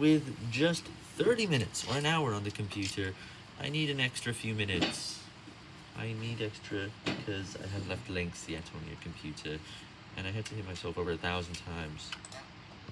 with just 30 minutes or an hour on the computer, I need an extra few minutes. I need extra because I have left links yet on your computer, and I had to hit myself over a thousand times.